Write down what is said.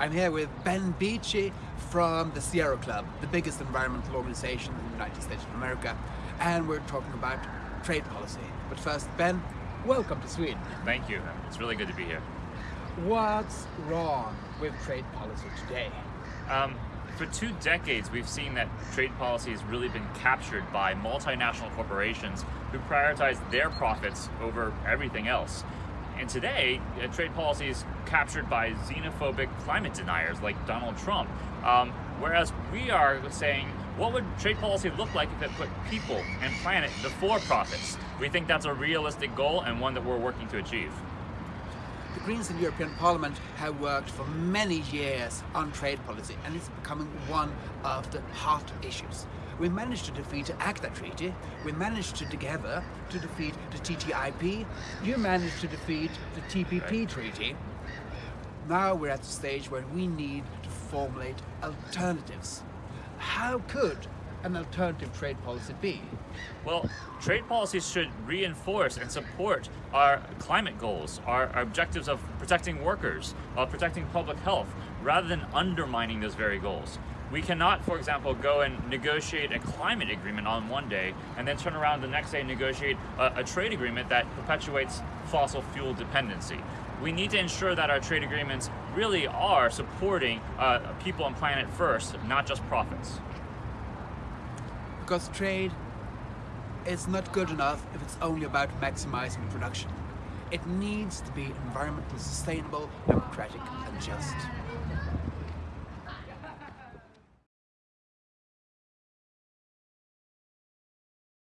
I'm here with Ben Beachy from the Sierra Club, the biggest environmental organization in the United States of America, and we're talking about trade policy. But first, Ben, welcome to Sweden. Thank you. It's really good to be here. What's wrong with trade policy today? Um, for two decades, we've seen that trade policy has really been captured by multinational corporations who prioritize their profits over everything else. And today, uh, trade policy is captured by xenophobic climate deniers like Donald Trump. Um, whereas we are saying, what would trade policy look like if it put people and planet before profits? We think that's a realistic goal and one that we're working to achieve. The Greens in the European Parliament have worked for many years on trade policy and it's becoming one of the hot issues. We managed to defeat the ACTA treaty, we managed to together to defeat the TTIP, you managed to defeat the TPP treaty. Now we're at the stage where we need to formulate alternatives. How could an alternative trade policy be? Well, trade policies should reinforce and support our climate goals, our, our objectives of protecting workers, of protecting public health, rather than undermining those very goals. We cannot, for example, go and negotiate a climate agreement on one day and then turn around the next day and negotiate a, a trade agreement that perpetuates fossil fuel dependency. We need to ensure that our trade agreements really are supporting uh, people and planet first, not just profits. Because trade is not good enough if it's only about maximizing production. It needs to be environmentally sustainable, democratic and just.